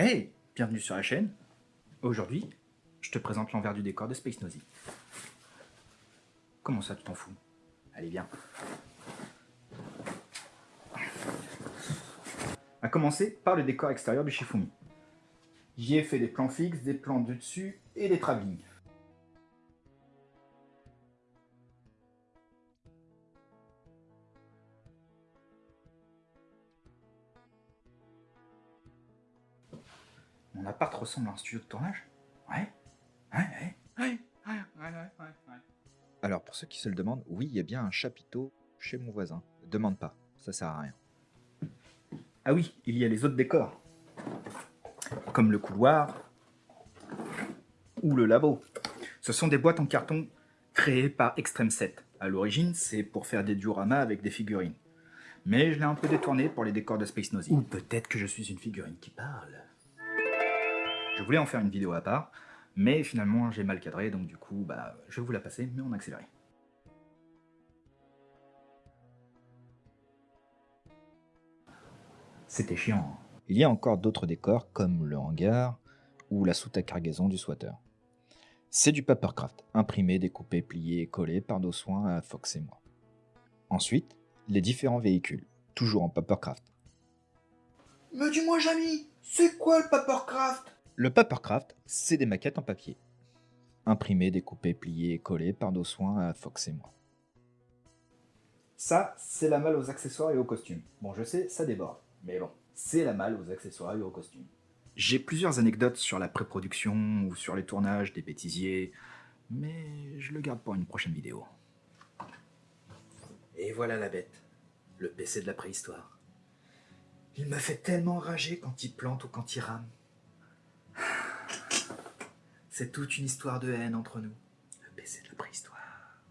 Hey, bienvenue sur la chaîne. Aujourd'hui, je te présente l'envers du décor de Space Nosy. Comment ça, tu t'en fous? Allez, viens. A commencer par le décor extérieur du Shifumi. J'y ai fait des plans fixes, des plans de dessus et des travelling. Mon appart ressemble à un studio de tournage Ouais Ouais, ouais, ouais, ouais, ouais, ouais, ouais. Alors, pour ceux qui se le demandent, oui, il y a bien un chapiteau chez mon voisin. Demande pas, ça sert à rien. Ah oui, il y a les autres décors. Comme le couloir ou le labo. Ce sont des boîtes en carton créées par Extreme 7. À l'origine, c'est pour faire des dioramas avec des figurines. Mais je l'ai un peu détourné pour les décors de Space Nosy. Ou peut-être que je suis une figurine qui parle. Je voulais en faire une vidéo à part, mais finalement j'ai mal cadré, donc du coup, bah, je vais vous la passer, mais en accéléré. C'était chiant. hein. Il y a encore d'autres décors comme le hangar ou la soute à cargaison du swatter. C'est du papercraft, imprimé, découpé, plié et collé par nos soins à Fox et moi. Ensuite, les différents véhicules, toujours en papercraft. Mais dis-moi, Jamy, c'est quoi le papercraft? Le papercraft, c'est des maquettes en papier. Imprimé, découpé, plié et collé par nos soins à Fox et moi. Ça, c'est la malle aux accessoires et aux costumes. Bon, je sais, ça déborde. Mais bon, c'est la malle aux accessoires et aux costumes. J'ai plusieurs anecdotes sur la pré-production ou sur les tournages des bêtisiers, mais je le garde pour une prochaine vidéo. Et voilà la bête, le PC de la préhistoire. Il me fait tellement rager quand il plante ou quand il rame. C'est toute une histoire de haine entre nous. Le PC de la préhistoire.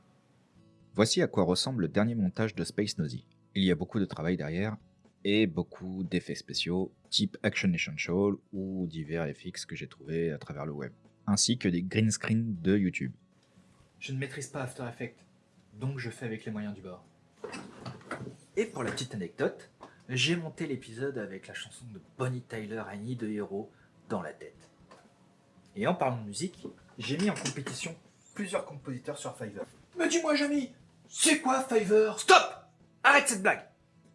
Voici à quoi ressemble le dernier montage de Space Nosy. Il y a beaucoup de travail derrière et beaucoup d'effets spéciaux type Action Essential ou divers FX que j'ai trouvé à travers le web, ainsi que des green screens de YouTube. Je ne maîtrise pas After Effects, donc je fais avec les moyens du bord. Et pour la petite anecdote, j'ai monté l'épisode avec la chanson de Bonnie Tyler, Annie de Hero, dans la tête. Et en parlant de musique, j'ai mis en compétition plusieurs compositeurs sur Fiverr. Mais dis-moi, Jamy, c'est quoi Fiverr? Stop Arrête cette blague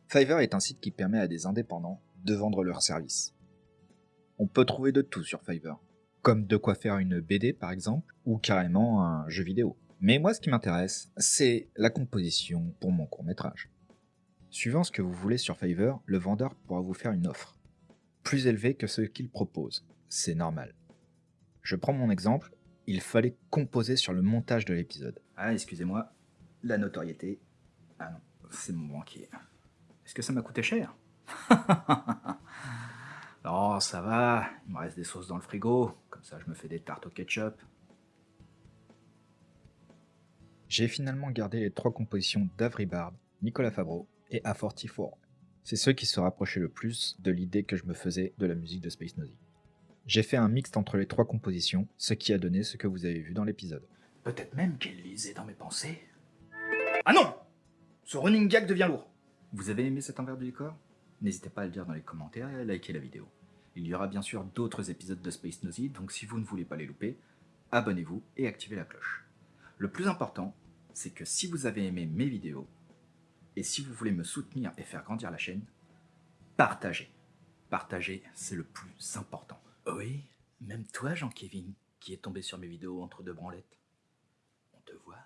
Fiverr est un site qui permet à des indépendants de vendre leurs services. On peut trouver de tout sur Fiverr, comme de quoi faire une BD par exemple, ou carrément un jeu vidéo. Mais moi ce qui m'intéresse, c'est la composition pour mon court métrage. Suivant ce que vous voulez sur Fiverr, le vendeur pourra vous faire une offre, plus élevée que ce qu'il propose. C'est normal. Je prends mon exemple, il fallait composer sur le montage de l'épisode. Ah, excusez-moi, la notoriété. Ah non, c'est mon banquier. Est-ce que ça m'a coûté cher? Non, ça va, il me reste des sauces dans le frigo, comme ça je me fais des tartes au ketchup. J'ai finalement gardé les trois compositions d'Avry Bard, Nicolas Fabreau et A44. C'est ceux qui se rapprochaient le plus de l'idée que je me faisais de la musique de Space Nosy. J'ai fait un mixte entre les trois compositions, ce qui a donné ce que vous avez vu dans l'épisode. Peut-être même qu'elle lisait dans mes pensées. Ah non Ce running gag devient lourd. Vous avez aimé cet envers du décor? N'hésitez pas à le dire dans les commentaires et à liker la vidéo. Il y aura bien sûr d'autres épisodes de Space Nosy, donc si vous ne voulez pas les louper, abonnez-vous et activez la cloche. Le plus important, c'est que si vous avez aimé mes vidéos, et si vous voulez me soutenir et faire grandir la chaîne, partagez. Partager, c'est le plus important. Oui, même toi, Jean-Kévin, qui est tombé sur mes vidéos entre deux branlettes. On te voit.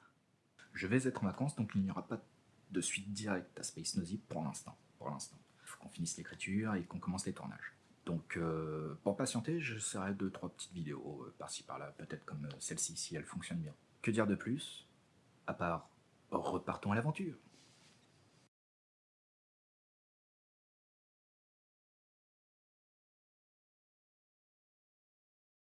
Je vais être en vacances, donc il n'y aura pas de suite directe à Space Nosy pour l'instant. Pour l'instant. Il faut qu'on finisse l'écriture et qu'on commence les tournages. Donc, euh, pour patienter, je ferai deux, trois petites vidéos euh, par-ci par-là, peut-être comme euh, celle-ci, si elle fonctionne bien. Que dire de plus? À part, repartons à l'aventure.